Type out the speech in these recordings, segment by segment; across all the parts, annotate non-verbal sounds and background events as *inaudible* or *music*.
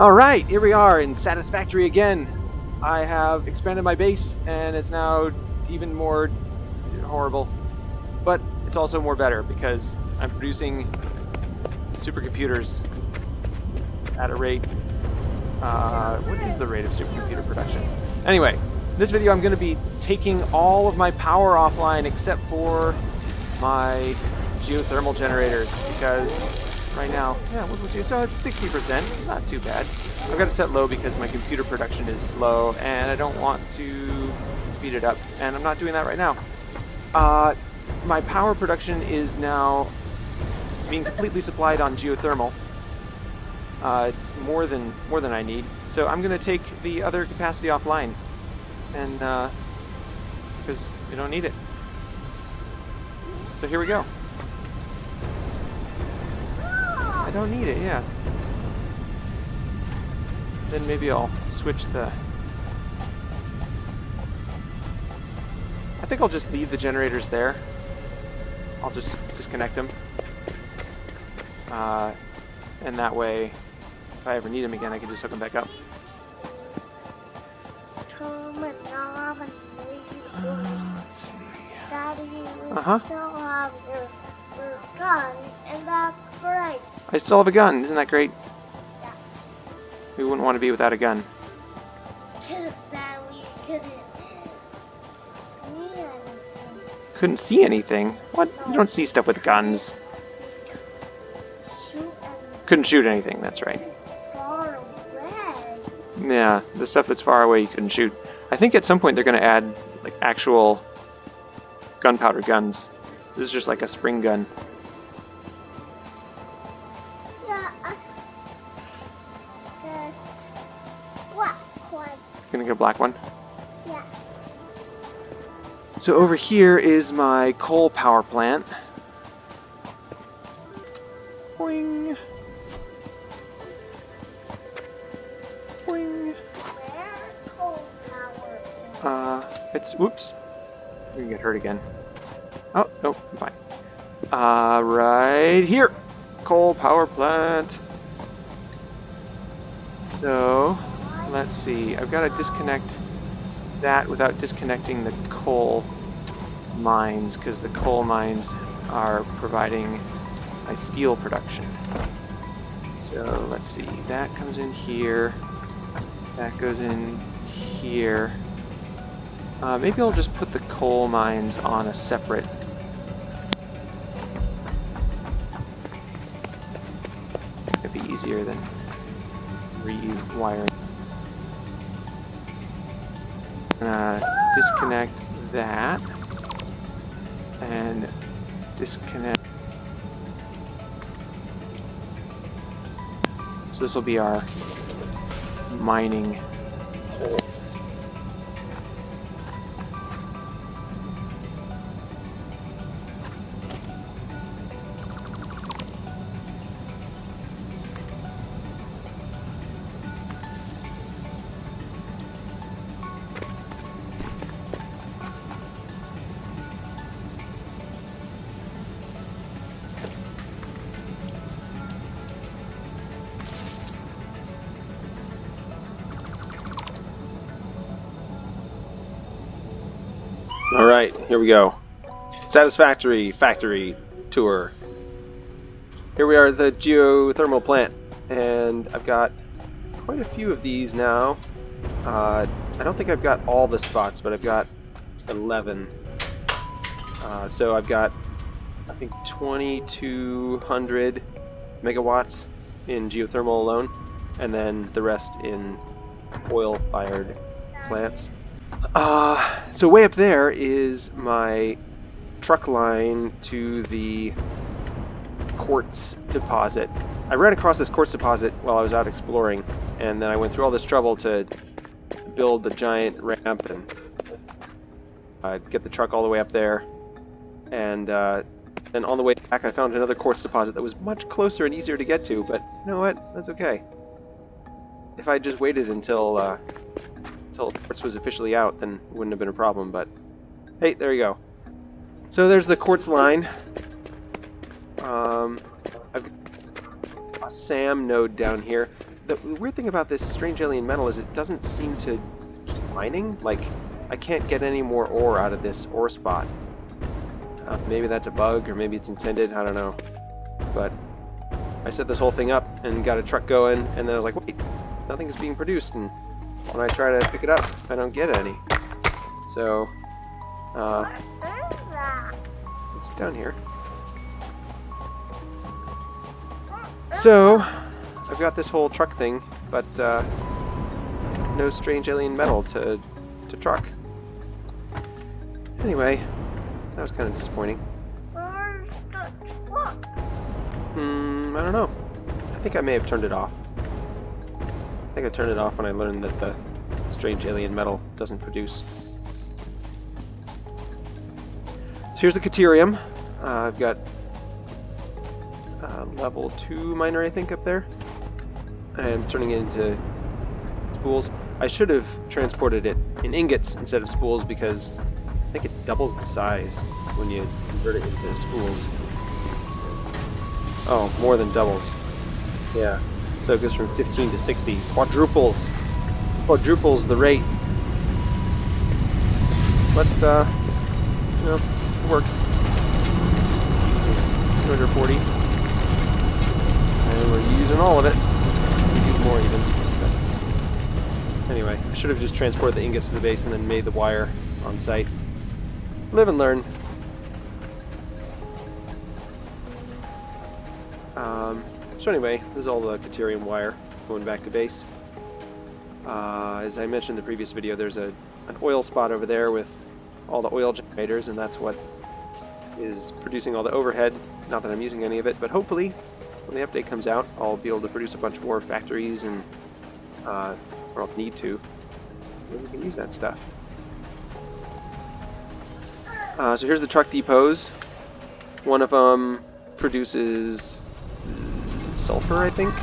Alright, here we are in Satisfactory again. I have expanded my base and it's now even more horrible. But it's also more better because I'm producing supercomputers at a rate... Uh, what is the rate of supercomputer production? Anyway, this video I'm going to be taking all of my power offline except for my geothermal generators because right now, yeah, what would you, so it's 60%, it's not too bad. I've got to set low because my computer production is slow and I don't want to speed it up and I'm not doing that right now. Uh, my power production is now being completely supplied on geothermal. Uh, more than more than I need. So I'm going to take the other capacity offline, and because uh, we don't need it. So here we go. Don't need it, yeah. Then maybe I'll switch the... I think I'll just leave the generators there. I'll just disconnect them. Uh, and that way, if I ever need them again, I can just hook them back up. Uh, let's see. Daddy, you Uh-huh. still have your, your gun, and that's great. I still have a gun, isn't that great? Yeah. We wouldn't want to be without a gun. Couldn't see anything. What? You don't see stuff with guns. Shoot Couldn't shoot anything, that's right. Yeah, the stuff that's far away you couldn't shoot. I think at some point they're going to add like actual gunpowder guns. This is just like a spring gun. Gonna get a black one. Yeah. So over here is my coal power plant. Boing. Boing. Uh, it's whoops. We can get hurt again. Oh no, I'm fine. Uh, right here, coal power plant. So let's see. I've got to disconnect that without disconnecting the coal mines because the coal mines are providing my steel production. So let's see. That comes in here. That goes in here. Uh, maybe I'll just put the coal mines on a separate. It'd be easier than rewiring. Uh, disconnect that and disconnect. So this will be our mining hole. Here we go. Satisfactory factory tour. Here we are at the geothermal plant, and I've got quite a few of these now. Uh, I don't think I've got all the spots, but I've got 11. Uh, so I've got, I think, 2,200 megawatts in geothermal alone, and then the rest in oil-fired plants. Uh, so way up there is my truck line to the quartz deposit. I ran across this quartz deposit while I was out exploring, and then I went through all this trouble to build a giant ramp and uh, get the truck all the way up there. And uh, then on the way back, I found another quartz deposit that was much closer and easier to get to. But you know what? That's okay. If I just waited until uh, until quartz was officially out, then it wouldn't have been a problem. But hey, there you go. So there's the quartz line. Um, I've got a SAM node down here. the weird thing about this strange alien metal is it doesn't seem to keep mining. Like, I can't get any more ore out of this ore spot. Uh, maybe that's a bug, or maybe it's intended, I don't know. But I set this whole thing up and got a truck going, and then I was like, wait, nothing is being produced, and when I try to pick it up, I don't get any. So, uh, it's down here. So, I've got this whole truck thing, but uh, no strange alien metal to, to truck. Anyway, that was kind of disappointing. Where's the truck? Hmm, I don't know. I think I may have turned it off. I think I turned it off when I learned that the strange alien metal doesn't produce. So here's the Caterium. Uh, I've got uh, level 2 miner, I think, up there. I'm turning it into spools. I should have transported it in ingots instead of spools because I think it doubles the size when you convert it into spools. Oh, more than doubles. Yeah. So it goes from 15 to 60. Quadruples. Quadruples the rate. But, uh, you know, it works. It's 240. And we're using all of it. We use more even. But anyway, I should have just transported the ingots to the base and then made the wire on site. Live and learn. So anyway, this is all the Caterium wire going back to base. Uh, as I mentioned in the previous video, there's a an oil spot over there with all the oil generators, and that's what is producing all the overhead. Not that I'm using any of it, but hopefully, when the update comes out, I'll be able to produce a bunch more factories and, uh, or I'll need to, we can use that stuff. Uh, so here's the truck depots. One of them produces sulfur, I think.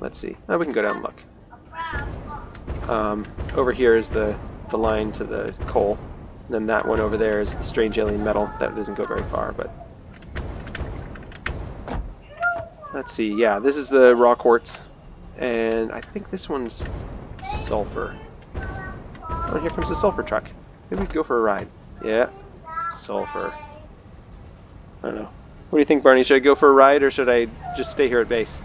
Let's see. Oh, we can go down and look. Um, over here is the, the line to the coal. And then that one over there is the strange alien metal. That doesn't go very far, but... Let's see. Yeah, this is the raw quartz. And I think this one's sulfur. Oh, here comes the sulfur truck. Maybe we could go for a ride. Yeah, sulfur. I don't know. What do you think, Barney? Should I go for a ride or should I just stay here at base?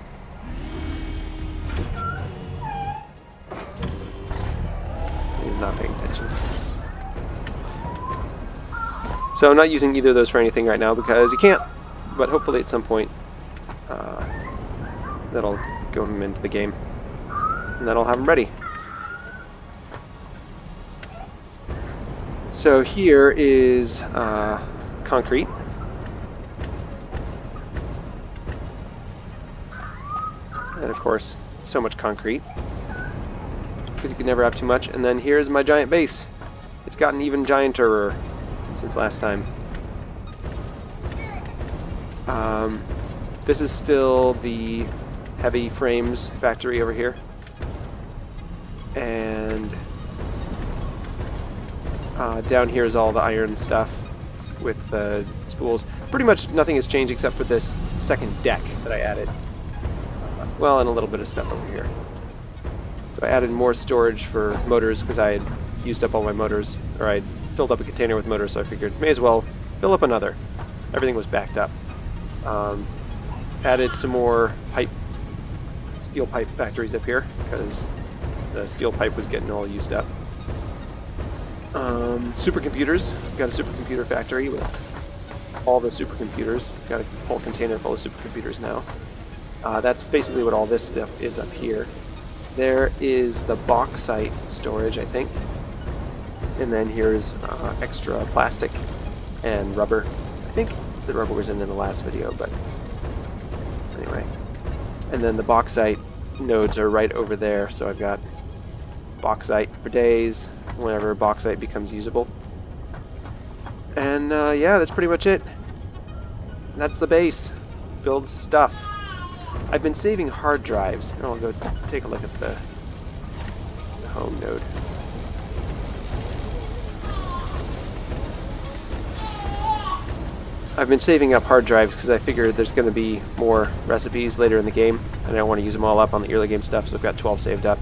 He's not paying attention. So I'm not using either of those for anything right now because you can't. But hopefully at some point uh, that'll go him into the game. And then I'll have him ready. So here is uh, concrete. Course, so much concrete. Because you can never have too much. And then here's my giant base. It's gotten even gianter since last time. Um, this is still the heavy frames factory over here. And uh, down here is all the iron stuff with the spools. Pretty much nothing has changed except for this second deck that I added. Well, and a little bit of stuff over here. So I added more storage for motors because I had used up all my motors, or I filled up a container with motors, so I figured may as well fill up another. Everything was backed up. Um, added some more pipe, steel pipe factories up here because the steel pipe was getting all used up. Um, supercomputers. Got a supercomputer factory with all the supercomputers. Got a whole container full of supercomputers now. Uh, that's basically what all this stuff is up here. There is the bauxite storage, I think. And then here's uh, extra plastic and rubber. I think the rubber was in in the last video, but anyway. And then the bauxite nodes are right over there, so I've got bauxite for days whenever bauxite becomes usable. And uh, yeah, that's pretty much it. That's the base. Build stuff. I've been saving hard drives. Here, I'll go take a look at the, the home node. I've been saving up hard drives because I figure there's going to be more recipes later in the game, and I don't want to use them all up on the early game stuff, so I've got 12 saved up.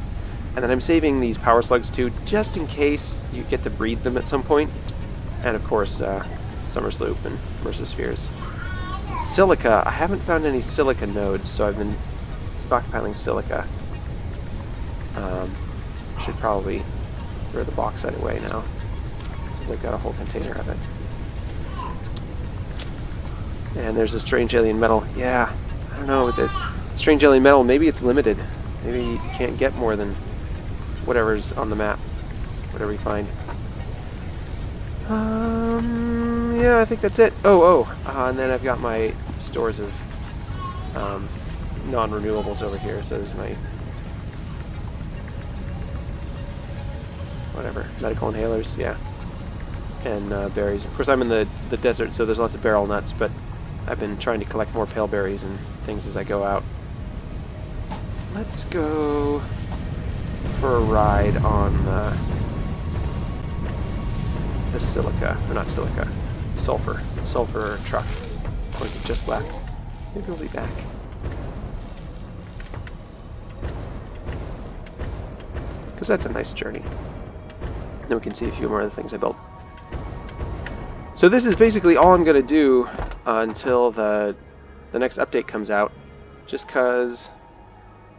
And then I'm saving these power slugs too, just in case you get to breed them at some point. And of course, uh, Somersloop and Mercer Spheres. Silica. I haven't found any silica nodes, so I've been stockpiling silica. Um, should probably throw the bauxite away now, since I've got a whole container of it. And there's a strange alien metal. Yeah, I don't know. With The strange alien metal, maybe it's limited. Maybe you can't get more than whatever's on the map. Whatever you find. Um, yeah, I think that's it. Oh, oh, uh, and then I've got my stores of um, non-renewables over here. So there's my whatever medical inhalers, yeah, and uh, berries. Of course, I'm in the the desert, so there's lots of beryl nuts, but I've been trying to collect more pale berries and things as I go out. Let's go for a ride on uh, the silica, or not silica, sulfur, sulfur truck. Or is it just left? Maybe we'll be back. Because that's a nice journey. Then we can see a few more of the things I built. So this is basically all I'm going to do uh, until the the next update comes out, just because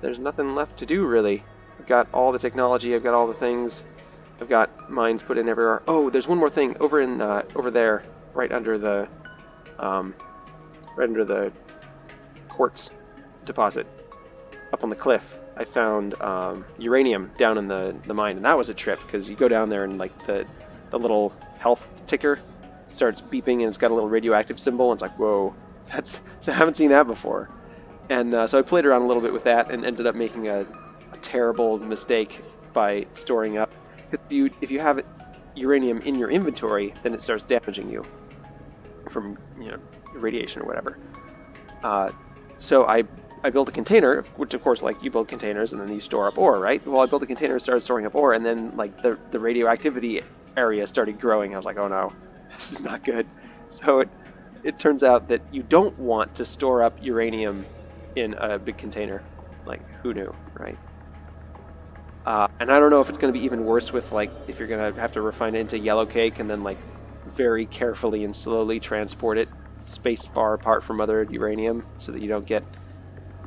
there's nothing left to do really. I've got all the technology, I've got all the things, I've got mines put in everywhere. Oh, there's one more thing over in uh, over there, right under the um, right under the quartz deposit, up on the cliff. I found um, uranium down in the the mine, and that was a trip because you go down there and like the the little health ticker starts beeping and it's got a little radioactive symbol. And it's like whoa *laughs* that's I haven't seen that before. And uh, so I played around a little bit with that and ended up making a, a terrible mistake by storing up. If you if you have uranium in your inventory then it starts damaging you from you know radiation or whatever uh, so I I built a container, which of course, like you build containers and then you store up ore, right? Well, I built a container and started storing up ore, and then like the the radioactivity area started growing. I was like, oh no, *laughs* this is not good. So it, it turns out that you don't want to store up uranium in a big container. Like, who knew, right? Uh, and I don't know if it's going to be even worse with, like, if you're going to have to refine it into yellow cake and then, like, very carefully and slowly transport it spaced far apart from other uranium so that you don't get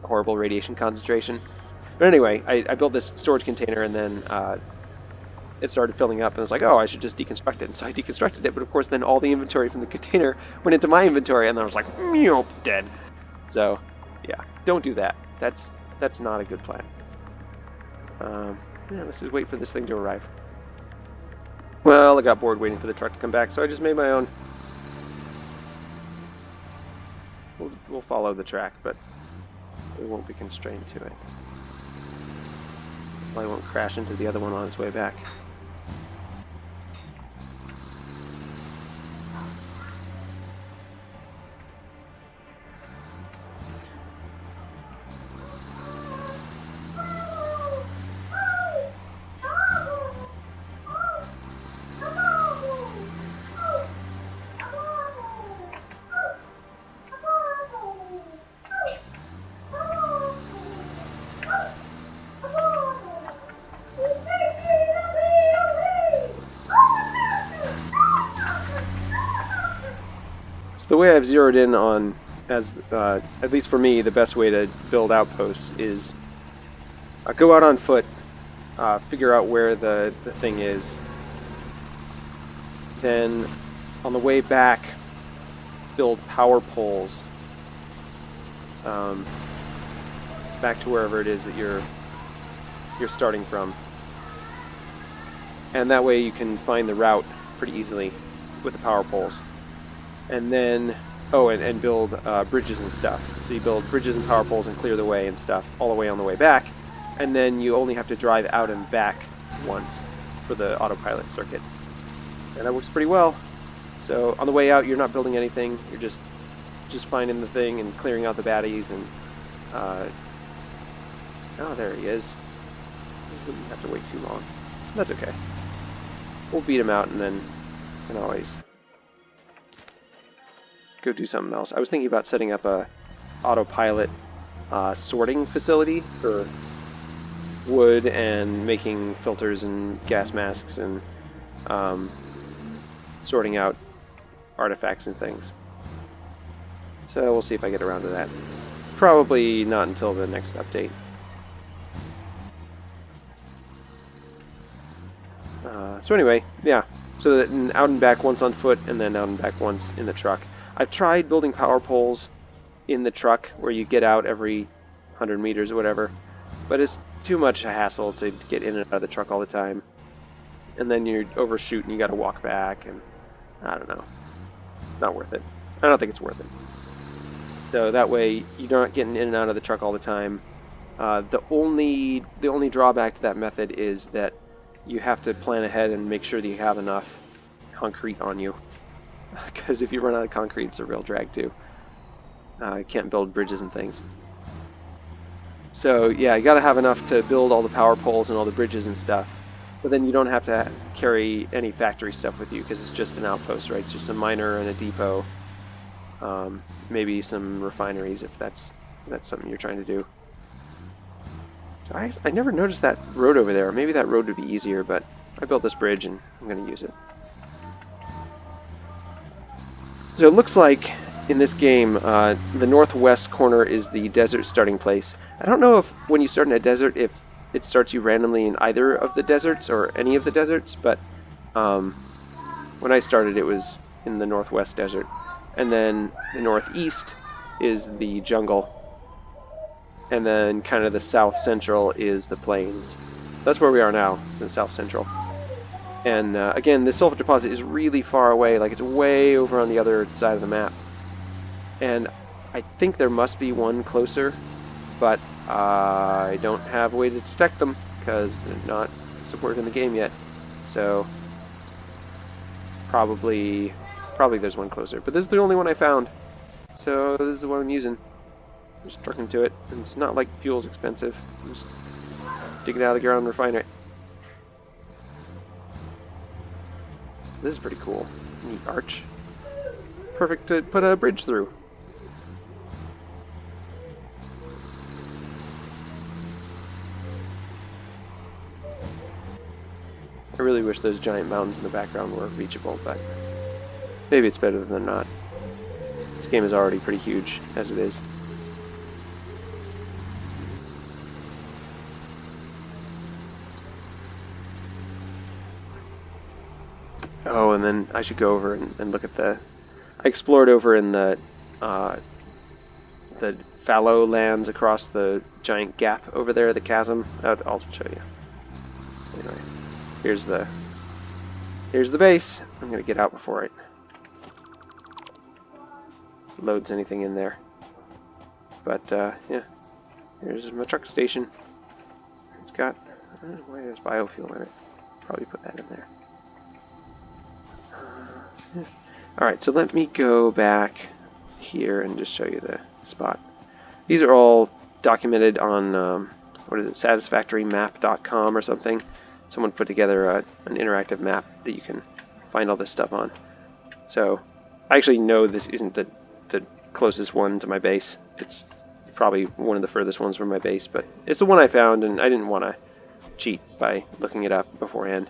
horrible radiation concentration. But anyway, I, I built this storage container and then uh, it started filling up and I was like, oh, I should just deconstruct it. And so I deconstructed it, but of course then all the inventory from the container *laughs* went into my inventory and then I was like, meow, dead. So, yeah, don't do that. That's that's not a good plan. Um, yeah, let's just wait for this thing to arrive. Well, I got bored waiting for the truck to come back, so I just made my own. We'll, we'll follow the track, but we won't be constrained to it. Probably won't crash into the other one on its way back. The way I've zeroed in on, as uh, at least for me, the best way to build outposts is uh, go out on foot, uh, figure out where the, the thing is, then on the way back, build power poles um, back to wherever it is that you're you're starting from, and that way you can find the route pretty easily with the power poles and then oh and, and build uh, bridges and stuff. So you build bridges and power poles and clear the way and stuff all the way on the way back and then you only have to drive out and back once for the autopilot circuit. And that works pretty well. So on the way out you're not building anything. You're just just finding the thing and clearing out the baddies and uh, oh there he is. Wouldn't have to wait too long. That's okay. We'll beat him out and then can always go do something else. I was thinking about setting up a autopilot uh, sorting facility for wood and making filters and gas masks and um, sorting out artifacts and things. So we'll see if I get around to that. Probably not until the next update. Uh, so anyway, yeah. So that out and back once on foot, and then out and back once in the truck. I've tried building power poles in the truck where you get out every 100 meters or whatever, but it's too much a hassle to get in and out of the truck all the time. And then you overshoot and you gotta walk back, and I don't know. It's not worth it. I don't think it's worth it. So that way you're not getting in and out of the truck all the time. Uh, the only the only drawback to that method is that you have to plan ahead and make sure that you have enough concrete on you. *laughs* Because if you run out of concrete, it's a real drag too. Uh, you can't build bridges and things. So yeah, you got to have enough to build all the power poles and all the bridges and stuff. But then you don't have to carry any factory stuff with you because it's just an outpost, right? It's just a miner and a depot. Um, maybe some refineries if that's that's something you're trying to do. So I, I never noticed that road over there. Maybe that road would be easier, but I built this bridge and I'm going to use it. So it looks like in this game, uh, the northwest corner is the desert starting place. I don't know if when you start in a desert, if it starts you randomly in either of the deserts or any of the deserts, but um, when I started, it was in the northwest desert. And then the northeast is the jungle. And then kind of the south central is the plains. So that's where we are now, it's in south central. And uh, again, this sulfur deposit is really far away, like it's way over on the other side of the map. And I think there must be one closer, but uh, I don't have a way to detect them because they're not supported in the game yet. So probably, probably there's one closer. But this is the only one I found, so this is the one I'm using. Just trucking to it, and it's not like fuel's expensive. Just dig it out of the ground and refine it. This is pretty cool. Neat arch. Perfect to put a bridge through. I really wish those giant mountains in the background were reachable, but maybe it's better than not. This game is already pretty huge as it is. Oh, and then I should go over and, and look at the... I explored over in the uh, the fallow lands across the giant gap over there, the chasm. I'll, I'll show you. Anyway, here's the here's the base. I'm gonna get out before it loads anything in there. But uh, yeah, here's my truck station. It's got uh, why has biofuel in it? Probably put that in there. Alright, so let me go back here and just show you the spot. These are all documented on, um, what is it, satisfactorymap.com or something. Someone put together a, an interactive map that you can find all this stuff on. So, I actually know this isn't the, the closest one to my base. It's probably one of the furthest ones from my base, but it's the one I found, and I didn't want to cheat by looking it up beforehand.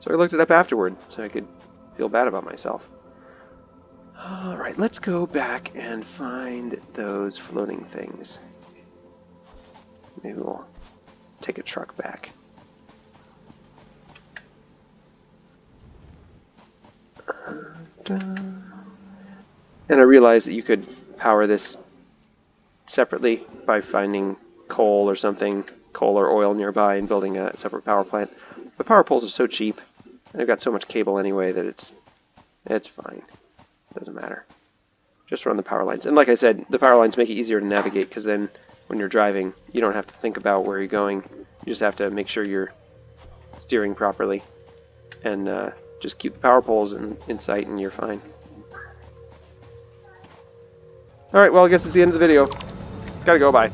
So I looked it up afterward, so I could feel bad about myself. Alright, let's go back and find those floating things. Maybe we'll take a truck back. And I realized that you could power this separately by finding coal or something, coal or oil nearby and building a separate power plant. But power poles are so cheap, I've got so much cable anyway that it's it's fine. Doesn't matter. Just run the power lines. And like I said, the power lines make it easier to navigate because then when you're driving, you don't have to think about where you're going. You just have to make sure you're steering properly and uh, just keep the power poles in, in sight and you're fine. Alright, well I guess it's the end of the video. Gotta go, bye.